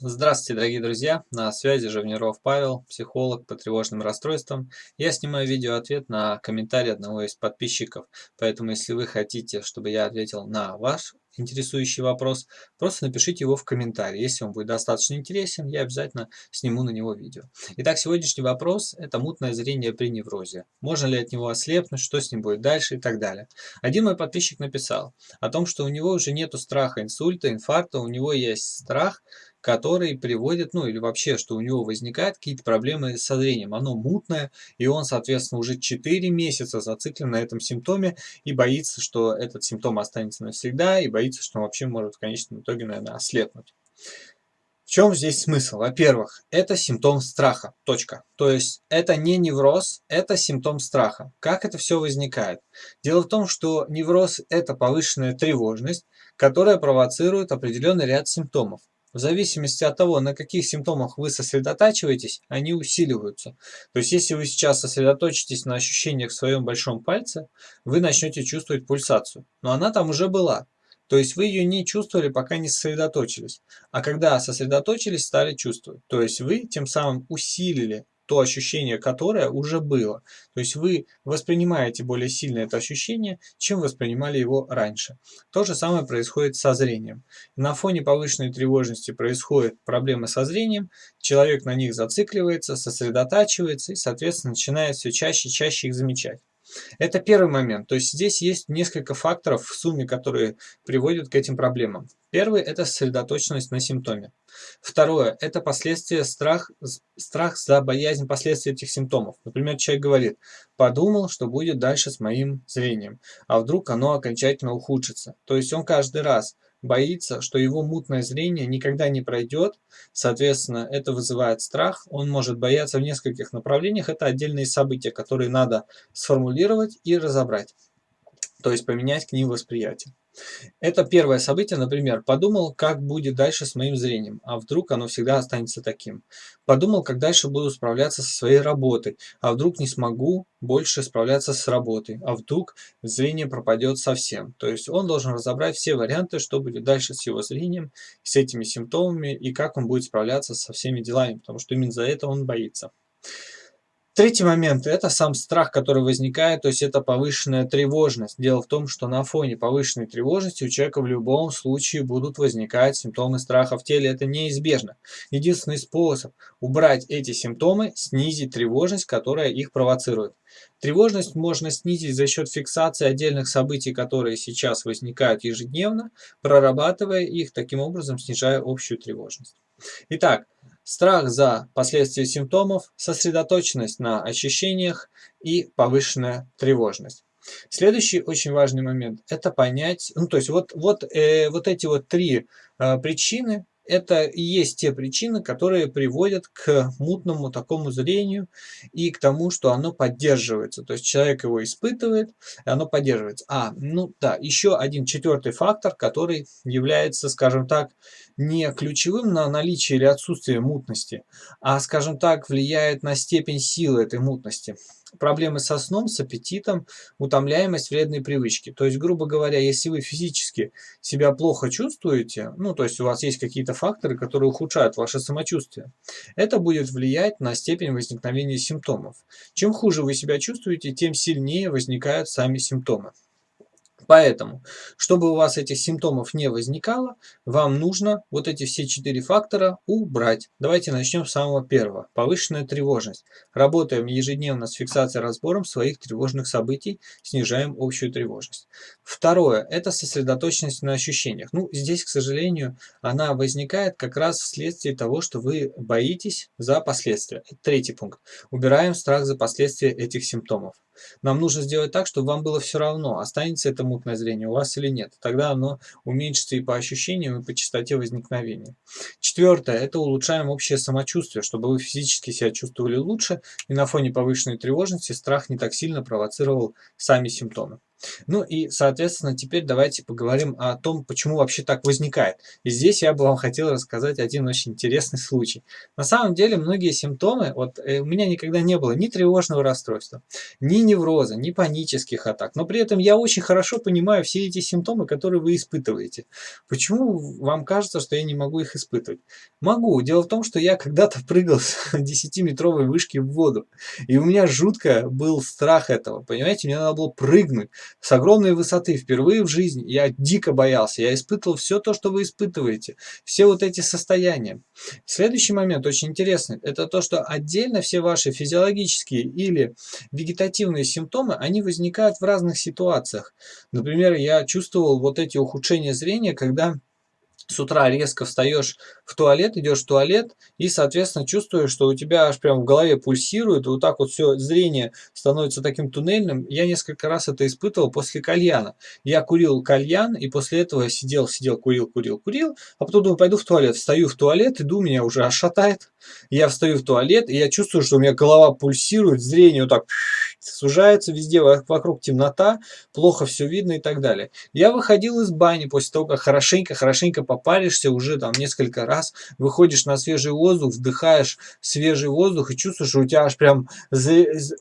Здравствуйте, дорогие друзья! На связи Живниров Павел, психолог по тревожным расстройствам. Я снимаю видео-ответ на комментарий одного из подписчиков, поэтому если вы хотите, чтобы я ответил на ваш интересующий вопрос, просто напишите его в комментарии. Если он будет достаточно интересен, я обязательно сниму на него видео. Итак, сегодняшний вопрос – это мутное зрение при неврозе. Можно ли от него ослепнуть, что с ним будет дальше и так далее. Один мой подписчик написал о том, что у него уже нету страха инсульта, инфаркта, у него есть страх – который приводит, ну или вообще, что у него возникают какие-то проблемы со зрением. Оно мутное, и он, соответственно, уже 4 месяца зациклен на этом симптоме и боится, что этот симптом останется навсегда, и боится, что он вообще может в конечном итоге, наверное, ослепнуть. В чем здесь смысл? Во-первых, это симптом страха. Точка. То есть это не невроз, это симптом страха. Как это все возникает? Дело в том, что невроз – это повышенная тревожность, которая провоцирует определенный ряд симптомов. В зависимости от того, на каких симптомах вы сосредотачиваетесь, они усиливаются. То есть, если вы сейчас сосредоточитесь на ощущениях в своем большом пальце, вы начнете чувствовать пульсацию. Но она там уже была. То есть вы ее не чувствовали, пока не сосредоточились. А когда сосредоточились, стали чувствовать. То есть вы тем самым усилили то ощущение, которое уже было. То есть вы воспринимаете более сильно это ощущение, чем воспринимали его раньше. То же самое происходит со зрением. На фоне повышенной тревожности происходят проблемы со зрением, человек на них зацикливается, сосредотачивается и, соответственно, начинает все чаще и чаще их замечать. Это первый момент. То есть здесь есть несколько факторов в сумме, которые приводят к этим проблемам. Первый – это сосредоточенность на симптоме. Второе – это последствия страх, страх за боязнь последствий этих симптомов. Например, человек говорит, подумал, что будет дальше с моим зрением, а вдруг оно окончательно ухудшится. То есть он каждый раз боится, что его мутное зрение никогда не пройдет, соответственно, это вызывает страх, он может бояться в нескольких направлениях, это отдельные события, которые надо сформулировать и разобрать, то есть поменять к ним восприятие. Это первое событие, например, подумал, как будет дальше с моим зрением, а вдруг оно всегда останется таким. Подумал, как дальше буду справляться со своей работой, а вдруг не смогу больше справляться с работой, а вдруг зрение пропадет совсем. То есть он должен разобрать все варианты, что будет дальше с его зрением, с этими симптомами и как он будет справляться со всеми делами, потому что именно за это он боится. Третий момент – это сам страх, который возникает, то есть это повышенная тревожность. Дело в том, что на фоне повышенной тревожности у человека в любом случае будут возникать симптомы страха в теле, это неизбежно. Единственный способ убрать эти симптомы – снизить тревожность, которая их провоцирует. Тревожность можно снизить за счет фиксации отдельных событий, которые сейчас возникают ежедневно, прорабатывая их, таким образом снижая общую тревожность. Итак, страх за последствия симптомов, сосредоточенность на ощущениях и повышенная тревожность. Следующий очень важный момент – это понять, ну то есть вот, вот, э, вот эти вот три э, причины, это и есть те причины, которые приводят к мутному такому зрению и к тому, что оно поддерживается. То есть человек его испытывает, и оно поддерживается. А, ну да, еще один четвертый фактор, который является, скажем так, не ключевым на наличие или отсутствие мутности, а, скажем так, влияет на степень силы этой мутности проблемы со сном, с аппетитом, утомляемость, вредные привычки. То есть, грубо говоря, если вы физически себя плохо чувствуете, ну, то есть у вас есть какие-то факторы, которые ухудшают ваше самочувствие, это будет влиять на степень возникновения симптомов. Чем хуже вы себя чувствуете, тем сильнее возникают сами симптомы. Поэтому, чтобы у вас этих симптомов не возникало, вам нужно вот эти все четыре фактора убрать. Давайте начнем с самого первого. Повышенная тревожность. Работаем ежедневно с фиксацией разбором своих тревожных событий, снижаем общую тревожность. Второе – это сосредоточенность на ощущениях. Ну, здесь, к сожалению, она возникает как раз вследствие того, что вы боитесь за последствия. третий пункт. Убираем страх за последствия этих симптомов. Нам нужно сделать так, чтобы вам было все равно, останется это мутное зрение у вас или нет. Тогда оно уменьшится и по ощущениям, и по частоте возникновения. Четвертое – это улучшаем общее самочувствие, чтобы вы физически себя чувствовали лучше, и на фоне повышенной тревожности страх не так сильно провоцировал сами симптомы. Ну и, соответственно, теперь давайте поговорим о том, почему вообще так возникает. И здесь я бы вам хотел рассказать один очень интересный случай. На самом деле, многие симптомы, вот э, у меня никогда не было ни тревожного расстройства, ни невроза, ни панических атак, но при этом я очень хорошо понимаю все эти симптомы, которые вы испытываете. Почему вам кажется, что я не могу их испытывать? Могу. Дело в том, что я когда-то прыгал с 10-метровой вышки в воду, и у меня жутко был страх этого, понимаете, мне надо было прыгнуть с огромной высоты впервые в жизни. Я дико боялся, я испытывал все то, что вы испытываете, все вот эти состояния. Следующий момент очень интересный, это то, что отдельно все ваши физиологические или вегетативные симптомы, они возникают в разных ситуациях. Например, я чувствовал вот эти ухудшения зрения, когда с утра резко встаешь в туалет, идешь в туалет и, соответственно, чувствуешь, что у тебя аж прям в голове пульсирует, вот так вот все зрение становится таким туннельным. Я несколько раз это испытывал после кальяна. Я курил кальян и после этого сидел, сидел, курил, курил, курил, а потом думаю, пойду в туалет. Встаю в туалет, иду, меня уже аж шатает. Я встаю в туалет, и я чувствую, что у меня голова пульсирует, зрение вот так сужается везде, вокруг темнота, плохо все видно и так далее. Я выходил из бани после того, как хорошенько-хорошенько попаришься уже там несколько раз, выходишь на свежий воздух, вдыхаешь свежий воздух и чувствуешь, что у тебя аж прям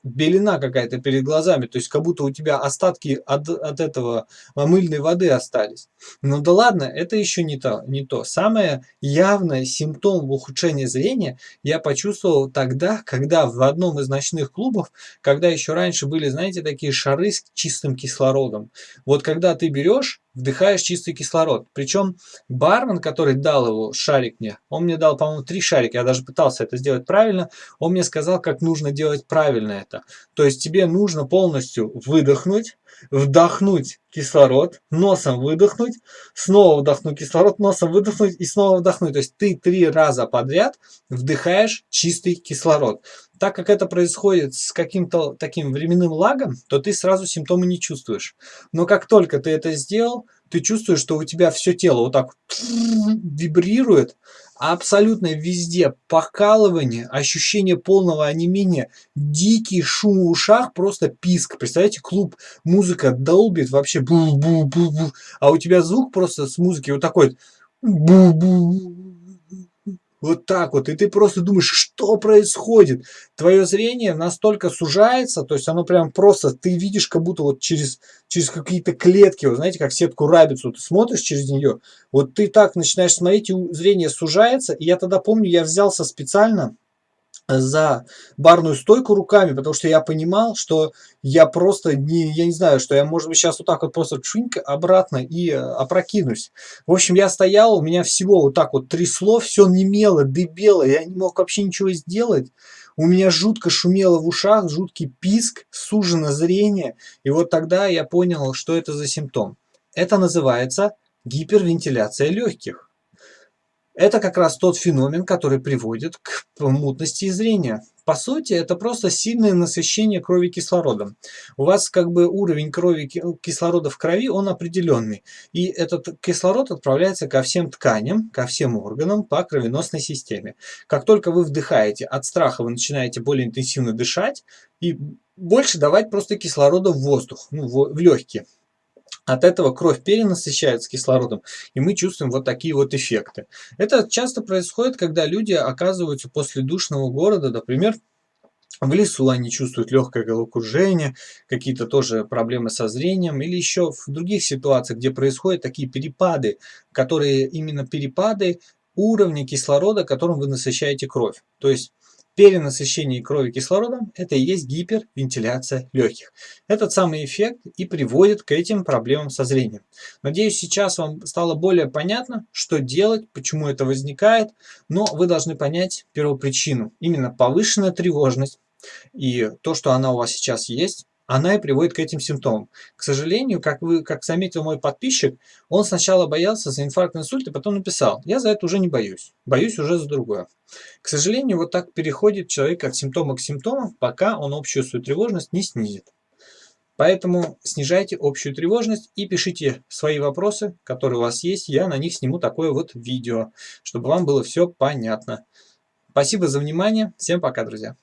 белина какая-то перед глазами, то есть как будто у тебя остатки от, от этого мыльной воды остались. Ну да ладно, это еще не то, не то. Самое явное симптом ухудшения зрения я почувствовал тогда, когда в одном из ночных клубов, когда еще раньше были, знаете, такие шары с чистым кислородом. Вот когда ты берешь вдыхаешь чистый кислород. Причем бармен, который дал его, шарик мне, он мне дал, по-моему, три шарика, я даже пытался это сделать правильно, он мне сказал, как нужно делать правильно это. То есть тебе нужно полностью выдохнуть, вдохнуть кислород, носом выдохнуть, снова вдохнуть кислород, носом выдохнуть и снова вдохнуть. То есть ты три раза подряд вдыхаешь чистый кислород. Так как это происходит с каким-то таким временным лагом, то ты сразу симптомы не чувствуешь. Но как только ты это сделал, ты чувствуешь, что у тебя все тело вот так вибрирует, абсолютно везде покалывание, ощущение полного онемения, дикий шум в ушах, просто писк. Представляете, клуб, музыка долбит вообще, бу -бу -бу -бу, а у тебя звук просто с музыки вот такой, бу -бу вот так вот. И ты просто думаешь, что происходит? Твое зрение настолько сужается, то есть оно прям просто, ты видишь как будто вот через, через какие-то клетки, вот знаете, как сетку рабицу, ты смотришь через нее, вот ты так начинаешь смотреть, и зрение сужается. И я тогда помню, я взялся специально, за барную стойку руками, потому что я понимал, что я просто не, я не знаю, что я, может быть, сейчас вот так вот просто чунька обратно и э, опрокинусь. В общем, я стоял, у меня всего вот так вот трясло, все немело, дыбело, я не мог вообще ничего сделать. У меня жутко шумело в ушах, жуткий писк, сужено зрение. И вот тогда я понял, что это за симптом. Это называется гипервентиляция легких. Это как раз тот феномен, который приводит к мутности зрения. По сути, это просто сильное насыщение крови кислородом. У вас как бы уровень крови кислорода в крови, он определенный. И этот кислород отправляется ко всем тканям, ко всем органам по кровеносной системе. Как только вы вдыхаете, от страха вы начинаете более интенсивно дышать и больше давать просто кислорода в воздух, ну, в легкие. От этого кровь перенасыщается кислородом, и мы чувствуем вот такие вот эффекты. Это часто происходит, когда люди оказываются после душного города, например, в лесу они чувствуют легкое головокружение, какие-то тоже проблемы со зрением, или еще в других ситуациях, где происходят такие перепады, которые именно перепады уровня кислорода, которым вы насыщаете кровь. То есть перенасыщение крови кислородом – это и есть гипервентиляция легких. Этот самый эффект и приводит к этим проблемам со зрением. Надеюсь, сейчас вам стало более понятно, что делать, почему это возникает, но вы должны понять первопричину. Именно повышенная тревожность и то, что она у вас сейчас есть, она и приводит к этим симптомам. К сожалению, как, вы, как заметил мой подписчик, он сначала боялся за инфаркт, инсульт, и потом написал, я за это уже не боюсь, боюсь уже за другое. К сожалению, вот так переходит человек от симптома к симптомам, пока он общую свою тревожность не снизит. Поэтому снижайте общую тревожность и пишите свои вопросы, которые у вас есть. Я на них сниму такое вот видео, чтобы вам было все понятно. Спасибо за внимание. Всем пока, друзья.